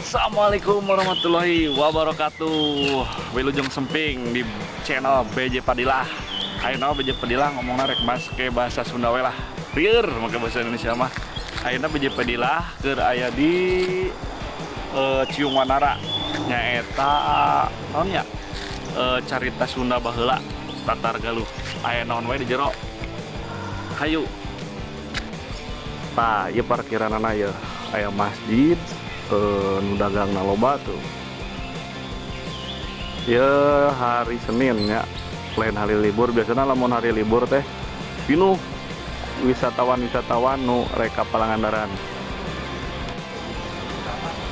Assalamualaikum warahmatullahi wabarakatuh. Wilujeng Semping di channel BJ Padilah Ayo BJ Padilah ngomong narek mas ke bahasa Sunda lah. Rier maka bahasa Indonesia mah. Ayo BJ Padilah ke aya di uh, Ciung Wanara nyaeta naonnya uh, carita Sunda Bahela Tatar Galuh. Ayo naon wae di jero? Hayu. Pak, ya parkiran anak ya masjid eh, dagang loba tuh. Ya hari Senin ya. Lain hari libur biasanya lamun hari libur teh pinuh wisatawan-wisatawan nu reka Palangandaran.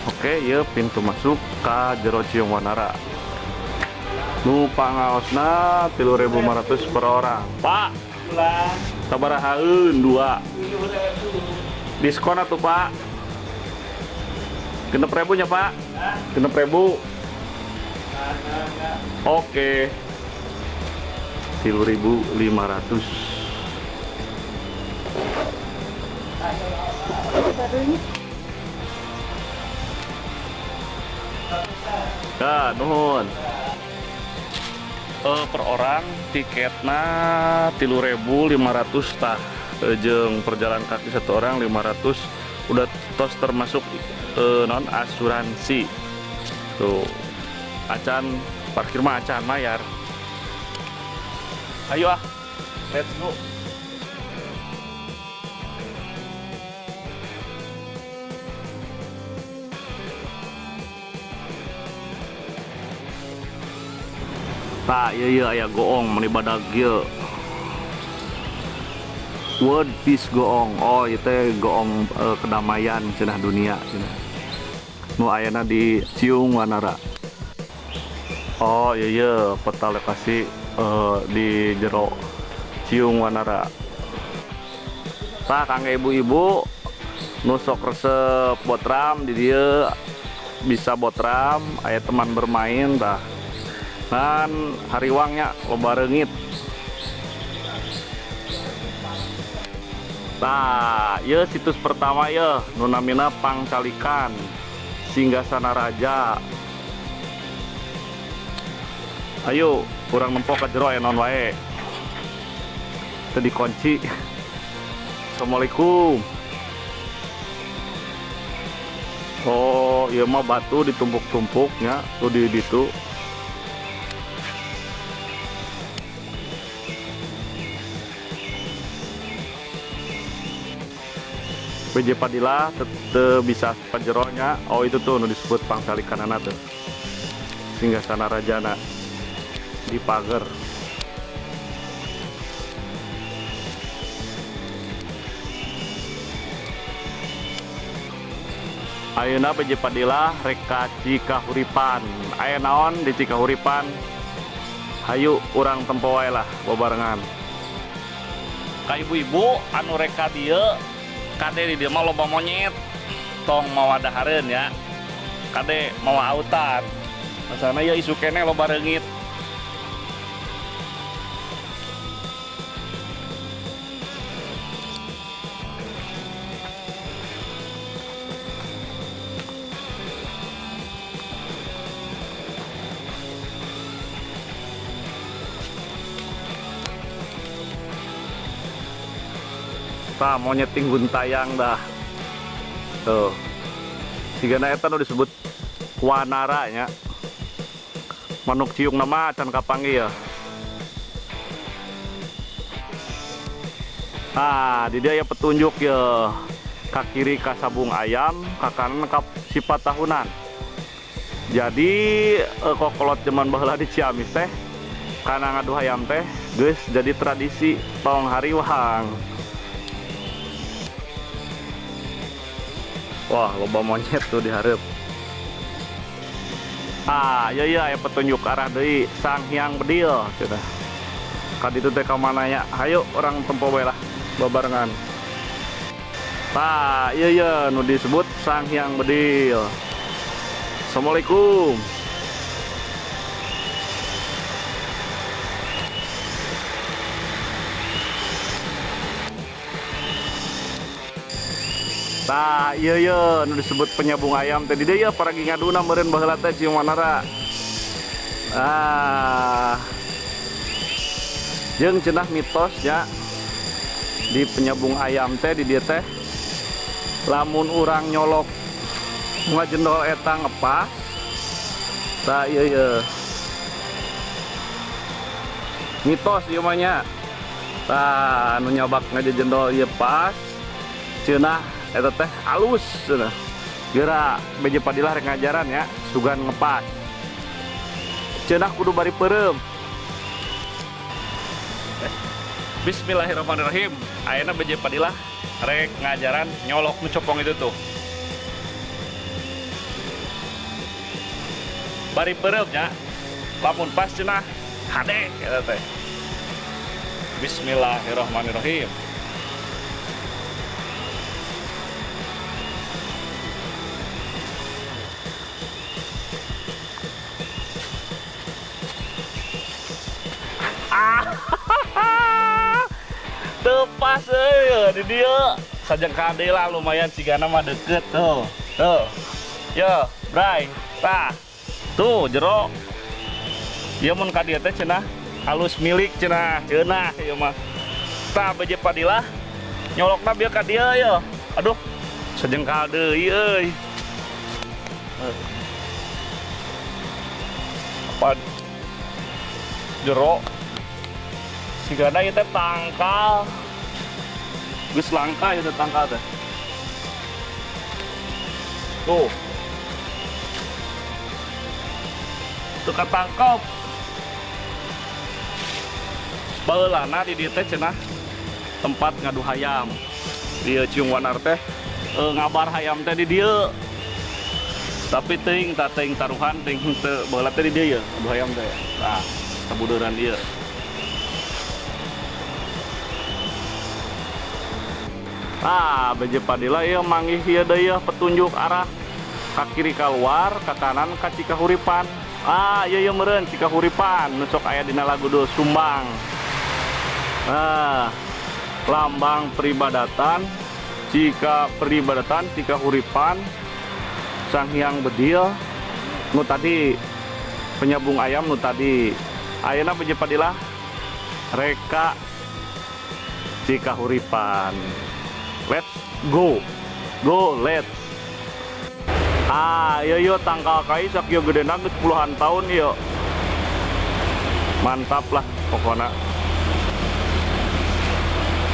Oke ya pintu masuk ke Jero Ciung Wanara. Nu pangaosna 3500 per orang. Pak. Sabarahaeun dua. Diskon atuh pak genep ribunya pak. Genep ribu oke. Tilu ribu lima ratus. Ya nuhun. Uh, per orang tiketnya tilu ribu lima ratus tah. Jeng perjalanan kaki satu orang lima ratus udah tos termasuk uh, non asuransi. Tuh acan parkir mah acan mayar. Ayo ah let's go. Tak iya iya ayah goong meni badag iya World Peace Goong. Oh itu goong uh, kedamaian cenah dunia cenah nu ayana di Ciung Wanara. Oh iya iya peta lokasi uh, di jero Ciung Wanara. Tak kangge ibu-ibu nusok resep botram di dia bisa botram ayat teman bermain dah dan hariwangnya loba reungit Nah, ya situs pertama ya nunamina Pangcalikan Singgasana Raja. Ayo, kurang nempok ke jero ya non wae. Tadi kunci. Assalamualaikum. Oh, iya mah batu ditumpuk-tumpuknya tuh di itu. PJ Padilla tetep bisa panjeronya. Oh itu tuh disebut pangsali kanana tuh. Sehingga sana rajana. Di pagar. Ayeuna PJ Padilla reka Cikahuripan. Aya naon di Cikahuripan? Hayu urang tempo lah bebarengan ka ibu-ibu anu reka dia kade di dia mah loba monyet. Tong mau ada ya. Kade mau autan. Sana ya isu kene loba reungit Nah, monyet tinggun tayang dah. Tuh. Tiga eta nu disebut wanara nya. Manuk ciung nama can kapangi ya. Nah, di dia ya petunjuk ya. Kak kiri ka sabung ayam, ka kanan ka sifat tahunan. Jadi eh, kokolot zaman baheula di Ciamis teh karena ngadu ayam teh guys jadi tradisi tong hariwang Wah, loba monyet tuh diharap. Ah, iya iya ya petunjuk arah dari Sang Hyang Bedil sudah. Kad itu teh mana ya? Ayo orang tempo lah babarengan. Nah, iya iya nu disebut Sang Hyang Bedil. Assalamualaikum. Tah iya iya. Nu disebut penyambung ayam tadi. Dia ya para ngaduna meureun baheula teh cium wanara. Ah. Jeung cenah mitosnya di penyambung ayam teh di dia teh lamun urang nyolok ngajendol eta ngepas tah iya iya. Mitos ieu mah nya. Tah anu nyabak ngajendol ieu pas. Cenah eta teh halus cenah geura beje padilah ngajaran ya sugan ngepas. Cenah kudu bari peureum Bismillahirrahmanirrahim. Ayeuna beje padilah rek ngajaran nyolok nu copong itu tuh. Bari peureum nya lamun pas cenah hade eta teh. Bismillahirrahmanirrahim tepas euy di dia. Sajeng kade lah lumayan sigana mah deket tuh. Tuh. Yo bray tah tuh jero. Ieu mun ka dieu teh cenah halus milik cenah. Yeunah ieu mah. Tah beje padilah nyolokna bieu ka dieu yo. Aduh sajengkal deui euy apa jero sigana teh tangkal geus langka ieu teh tangkal teh. Tuh. Tuh katangkep baheulana di dieu teh cenah tempat ngadu hayam. Di ciung wanar teh e, ngabar hayam teh di dieu tapi ting tak ting taruhan ting baheula teh di dieu ya ngadu hayam teh. Nah sabuduran ieu Ah, beje padila ieu manggih ieu deui petunjuk arah. Ka kiri keluar, ke kanan ka Cikahuripan. Ah, iya iya meureun Cikahuripan, nu sok aya dina lagu do Sumbang. Nah, lambang peribadatan jika peribadatan Cikahuripan. Sang Hyang Bedil. Nu tadi penyambung ayam nu tadi. Ayeuna beje padilah reka Cikahuripan let's go. Go let's. Ah iya iya tangkal kai sak yo gede geus puluhan tahun yo mantap lah pokoknya.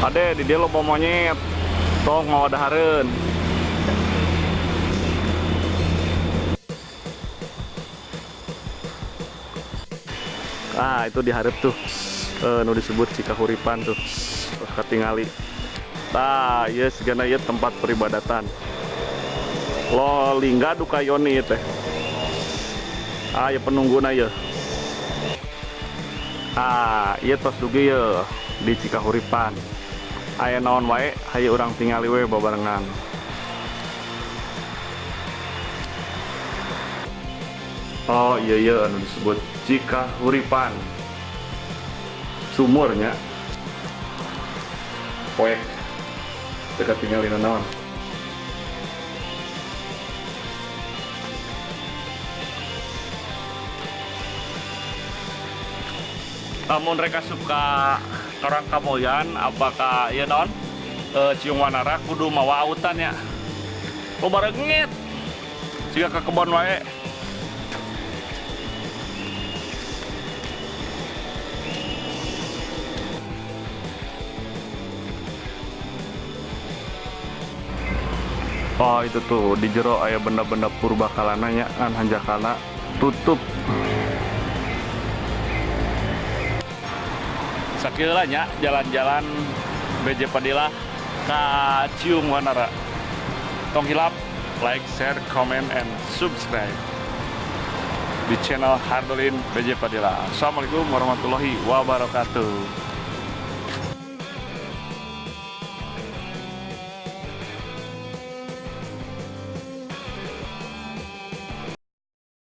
Ade di dia lo monyet. Tong mau daharen ah itu diharap tuh. Eh, nu disebut Cikahuripan tuh. Ketingali Nah, iya segala iya tempat peribadatan. Lo lingga duka yoni teh. Ah, ya penungguna ya. Ah, iya tos dugi ya di Cikahuripan. Aya naon wae, hayu orang tingali we babarengan. Oh iya iya anu disebut Cikahuripan. Sumurnya. Poek dekat tinggal di naon. Namun mereka suka orang kamoyan apakah ya non e, cium wanara kudu mawa autan ya. Lo barengit jika ke kebon wae Oh itu tuh di jero ayah benda-benda purba kalananya kan hanjakana. Tutup. Sakilanya jalan-jalan BJ Padilla ke Cium Wanara. Tong hilap like, share, comment, and subscribe. Di channel Hardolin BJ Padilla. Assalamualaikum warahmatullahi wabarakatuh